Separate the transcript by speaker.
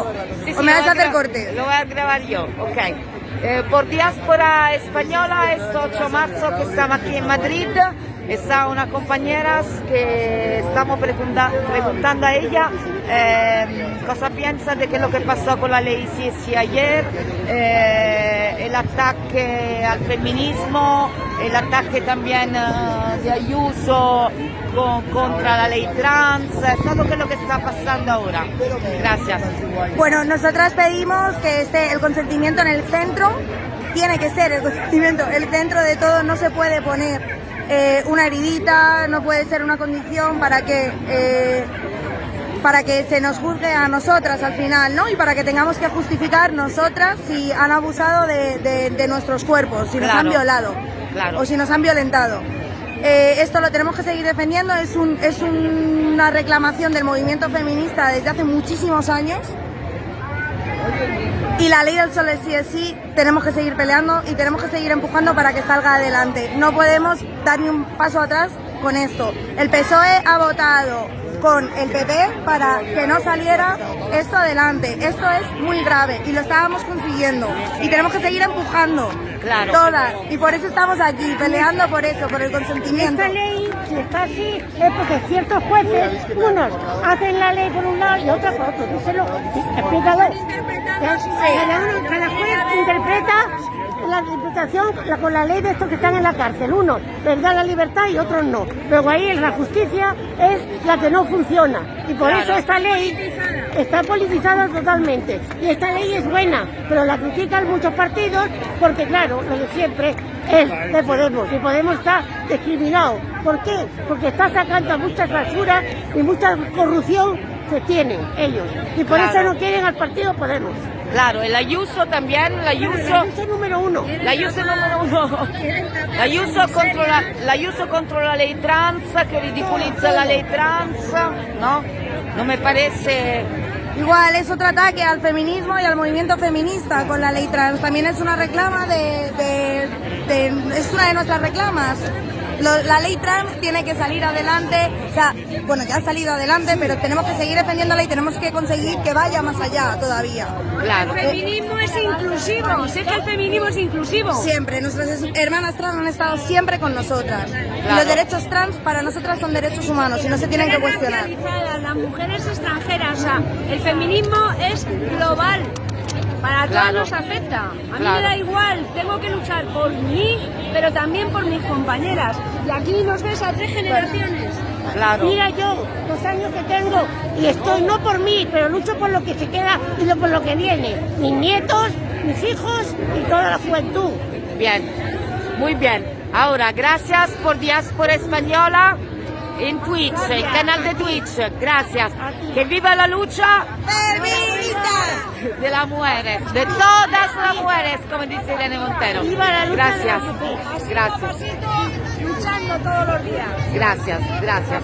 Speaker 1: tiempo?
Speaker 2: Sí,
Speaker 1: ¿O
Speaker 2: sí,
Speaker 1: me
Speaker 2: lo
Speaker 1: vas a hacer corte?
Speaker 2: Lo voy a grabar yo, ok. Eh, por Diáspora Española, este 8 de marzo que estamos aquí en Madrid, está una compañera que estamos pregunta- preguntando a ella eh, cosa piensa de que lo que pasó con la ley Sisi ayer, eh, el ataque al feminismo, el ataque también eh, de Ayuso con- contra la ley trans, eh, todo lo que está pasando ahora. Gracias.
Speaker 1: Bueno, nosotras pedimos que esté el consentimiento en el centro, tiene que ser el consentimiento, el centro de todo, no se puede poner eh, una heridita, no puede ser una condición para que... eh, para que se nos juzgue a nosotras al final, ¿no? Y para que tengamos que justificar nosotras si han abusado de, de- de nuestros cuerpos, si nos han violado O si nos han violentado. Eh, esto lo tenemos que seguir defendiendo, es, un- es una reclamación del movimiento feminista desde hace muchísimos años. Y la ley del solo es sí es sí, tenemos que seguir peleando y tenemos que seguir empujando para que salga adelante. No podemos dar ni un paso atrás con esto. El PSOE ha votado con el PP para que no saliera esto adelante. Esto es muy grave y lo estábamos consiguiendo. Y tenemos que seguir empujando.
Speaker 2: Claro.
Speaker 1: Todas. Y por eso estamos aquí, peleando por eso, por el consentimiento.
Speaker 3: Esta ley, si está así, es porque ciertos jueces, unos hacen la ley por un lado y otros por otro. Díselo, explícalo. Cada, uno, cada juez interpreta la la- con la ley de estos que están en la cárcel. Unos les da la libertad y otros no. Luego ahí la justicia es la que no funciona. Y por
Speaker 2: Claro.
Speaker 3: eso esta ley está politizada totalmente. Y esta ley es buena, pero la critican muchos partidos porque, claro, lo de siempre es de Podemos. Y Podemos está discriminado. ¿Por qué? Porque está sacando muchas basuras y mucha corrupción que tienen ellos. Y por
Speaker 2: Claro.
Speaker 3: eso no quieren al partido Podemos.
Speaker 2: Claro, el Ayuso también, el Ayuso,
Speaker 3: La lucha número uno.
Speaker 2: la Ayuso número uno. La Ayuso contro la, la Ayuso contro la ley trans, que ridicolizza la ley trans, ¿no? No me parece...
Speaker 1: Igual es otro ataque al feminismo y al movimiento feminista con la ley trans. También es una reclama de, de- de- es una de nuestras reclamas. Lo- la ley trans tiene que salir adelante, o sea, bueno, ya ha salido adelante, pero tenemos que seguir defendiéndola y tenemos que conseguir que vaya más allá todavía.
Speaker 2: Claro.
Speaker 4: El feminismo es inclusivo, sé que el feminismo es inclusivo.
Speaker 1: Siempre, nuestras es- hermanas trans han estado siempre con nosotras. Y
Speaker 2: Claro.
Speaker 1: los derechos trans para nosotras son derechos humanos y no se tienen que cuestionar.
Speaker 4: Las mujeres extranjeras, o sea, el feminismo es global. Para
Speaker 2: Claro.
Speaker 4: todas nos afecta. A mí
Speaker 2: Claro.
Speaker 4: me da igual, tengo que luchar por mí, pero también por mis compañeras. Y aquí nos ves a tres generaciones.
Speaker 2: Claro.
Speaker 3: Mira yo los años que tengo y estoy no por mí, pero lucho por lo que se queda y lo- por lo que viene. Mis nietos, mis hijos y toda la juventud.
Speaker 2: Bien, muy bien. Ahora, gracias por Diáspora Española en Twitch, el canal de Twitch. Gracias. Que viva la lucha
Speaker 1: ¡Feminista!
Speaker 2: de las mujeres, de todas las mujeres, como dice Irene Montero.
Speaker 3: Viva la lucha
Speaker 2: Gracias,
Speaker 3: de las mujeres.
Speaker 2: gracias,
Speaker 4: Luchando todos los días.
Speaker 2: gracias, gracias.